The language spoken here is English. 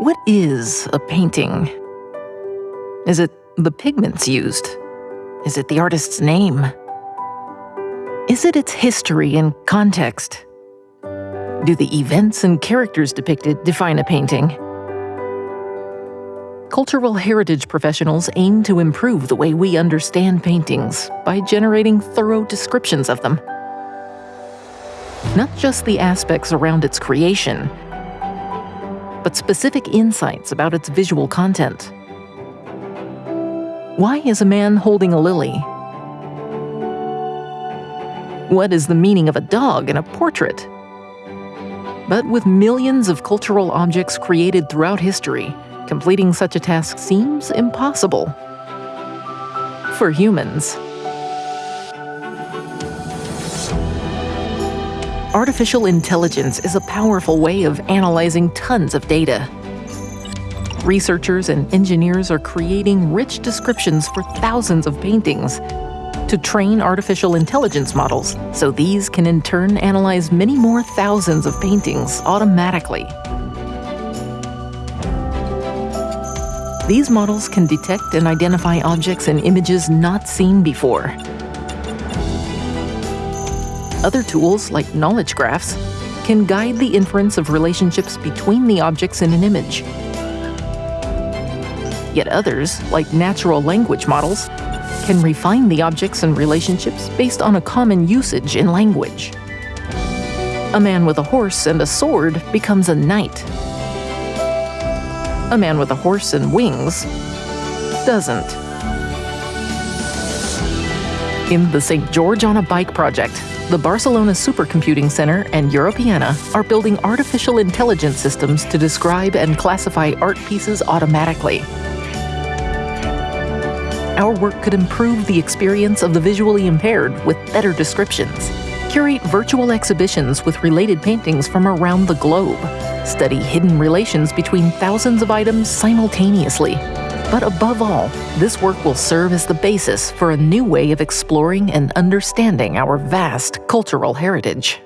What is a painting? Is it the pigments used? Is it the artist's name? Is it its history and context? Do the events and characters depicted define a painting? Cultural heritage professionals aim to improve the way we understand paintings by generating thorough descriptions of them. Not just the aspects around its creation, but specific insights about its visual content. Why is a man holding a lily? What is the meaning of a dog in a portrait? But with millions of cultural objects created throughout history, completing such a task seems impossible. For humans. Artificial intelligence is a powerful way of analyzing tons of data. Researchers and engineers are creating rich descriptions for thousands of paintings to train artificial intelligence models so these can in turn analyze many more thousands of paintings automatically. These models can detect and identify objects and images not seen before, other tools, like knowledge graphs, can guide the inference of relationships between the objects in an image. Yet others, like natural language models, can refine the objects and relationships based on a common usage in language. A man with a horse and a sword becomes a knight. A man with a horse and wings doesn't. In the St. George on a Bike project, the Barcelona Supercomputing Center and Europeana are building artificial intelligence systems to describe and classify art pieces automatically. Our work could improve the experience of the visually impaired with better descriptions, curate virtual exhibitions with related paintings from around the globe, study hidden relations between thousands of items simultaneously, but above all, this work will serve as the basis for a new way of exploring and understanding our vast cultural heritage.